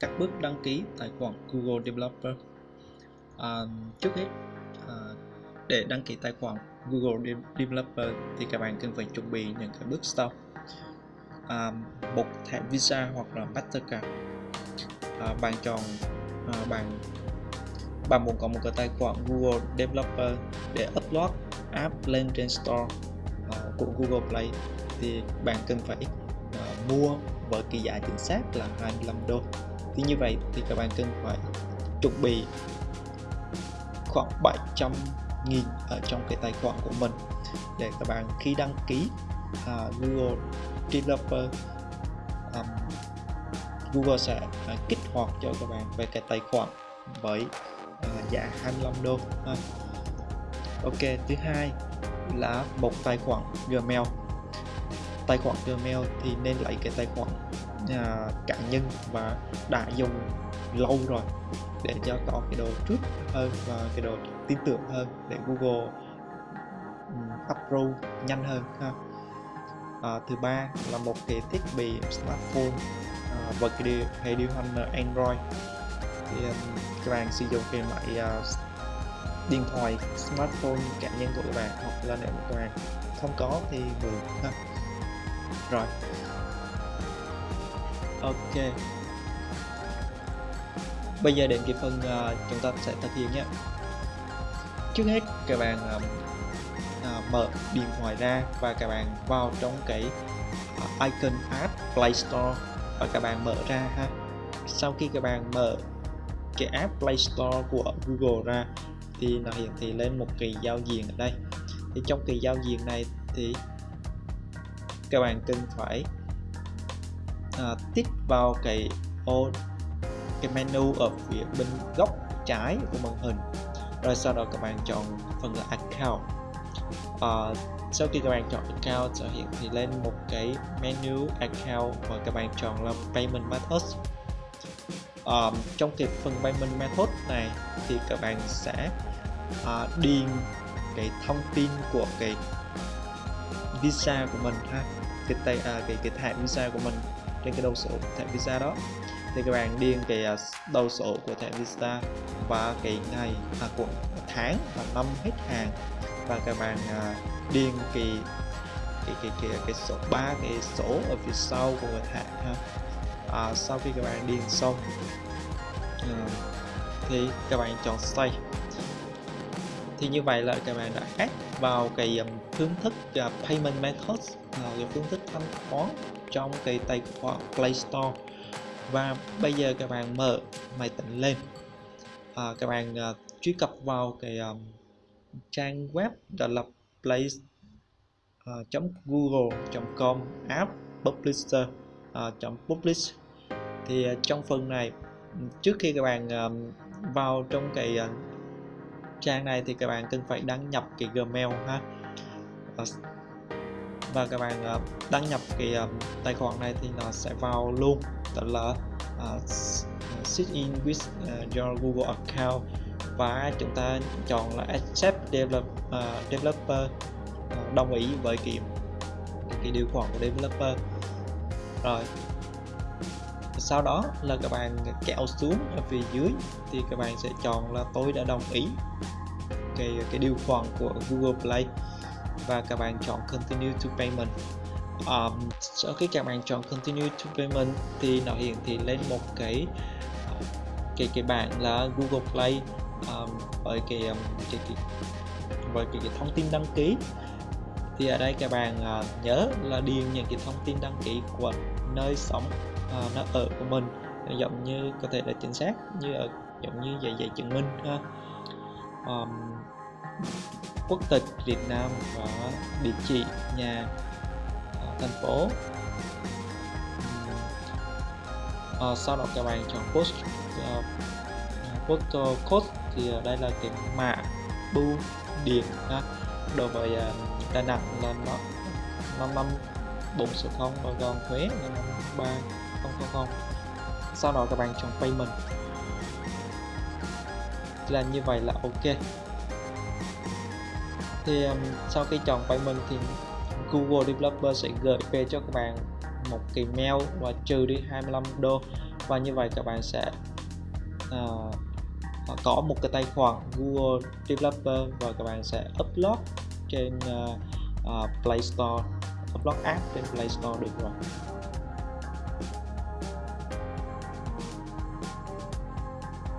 các bước đăng ký tài khoản Google Developer. À, trước hết à, để đăng ký tài khoản Google Developer thì các bạn cần phải chuẩn bị những cái bước sau. À, một thẻ Visa hoặc là Mastercard. À, bạn chọn à, bạn bạn muốn có một cái tài khoản Google Developer để upload app lên trên store uh, của Google Play thì bạn cần phải uh, mua với cái giá chính xác là 25 đô thì như vậy thì các bạn cần phải chuẩn bị khoảng 700 nghìn ở trong cái tài khoản của mình để các bạn khi đăng ký uh, Google Developer um, Google sẽ uh, kích hoạt cho các bạn về cái tài khoản với uh, giá 25 đô ha. Ok thứ hai là một tài khoản Gmail tài khoản Gmail thì nên lấy cái tài khoản uh, cá nhân và đã dùng lâu rồi để cho có cái đồ trước hơn và cái đồ tin tưởng hơn để Google um, approve nhanh hơn ha. À, thứ ba là một cái thiết bị smartphone à, và cái điều, hệ điều hành Android thì um, các bạn sử dụng cái máy uh, điện thoại smartphone cá nhân của các bạn hoặc là nếu các bạn không có thì mượn ha rồi. Ok. Bây giờ đến cái phần uh, chúng ta sẽ thực hiện nhé. Trước hết các bạn uh, uh, mở điện thoại ra và các bạn vào trong cái uh, icon app Play Store và các bạn mở ra ha. Sau khi các bạn mở cái app Play Store của Google ra thì nó hiển thị lên một cái giao diện ở đây. Thì trong cái giao diện này thì các bạn cần phải à, uh, tích vào cái ô cái menu ở phía bên góc trái của màn hình. Rồi sau đó các bạn chọn phần là account. Uh, sau khi các bạn chọn account sẽ hiện thì lên một cái menu account và các bạn chọn là payment method. Um, trong cái phần payment method này thì các bạn sẽ uh, điền cái thông tin của cái visa của mình ha cái tay à, cái cái thẻ visa của mình trên cái đầu sổ thẻ visa đó. Thì các bạn điền cái à, đầu sổ của thẻ visa và cái ngày à, của tháng và năm hết hàng. Và các bạn à, điền cái cái cái cái cái số ba cái số ở phía sau của người thẻ ha. À, sau khi các bạn điền xong à, thì các bạn chọn save thì như vậy là các bạn đã add vào cái um, phương thức à, payment methods là cái phương thức thanh toán trong cái tài khoản Play Store. Và bây giờ các bạn mở máy tính lên. À, các bạn uh, truy cập vào cái um, trang web đó là play à, uh, google.com app publisher uh, publish. Thì uh, trong phần này trước khi các bạn uh, vào trong cái uh, trang này thì các bạn cần phải đăng nhập cái Gmail ha. Ờ, và các bạn ờ, đăng nhập cái ờ, tài khoản này thì nó sẽ vào luôn. Đó là uh, sign in with uh, your Google account. Và chúng ta chọn là accept develop, uh, developer uh, đồng ý với cái cái điều khoản của developer. Rồi sau đó là các bạn kéo xuống ở phía dưới thì các bạn sẽ chọn là tôi đã đồng ý cái cái điều khoản của Google Play và các bạn chọn continue to payment. Um, sau khi các bạn chọn continue to payment thì nó hiển thị lên một cái cái cái bảng là Google Play um, với cái, um, cái, cái với cái, cái thông tin đăng ký. Thì ở đây các bạn uh, nhớ là điền những cái thông tin đăng ký của nơi sống. Ờ, uh, ở của mình giống như có thể là chính xác như ở giống như giấy giấy chứng minh ha um, quốc tịch Việt Nam và địa chỉ nhà uh, thành phố uh, sau đó các bạn chọn post uh, postal code thì đây là cái mã bưu điện ha. đối với uh, Đà Nẵng là nó năm năm bốn số không và còn thuế là năm ba không không không. Sau đó các bạn chọn payment. Là như vậy là ok. Thì um, sau khi chọn payment thì Google Developer sẽ gửi về cho các bạn một cái mail và trừ đi 25 đô. Và như vậy các bạn sẽ uh, có một cái tài khoản Google Developer và các bạn sẽ upload trên uh, uh, Play Store upload app trên Play Store được rồi.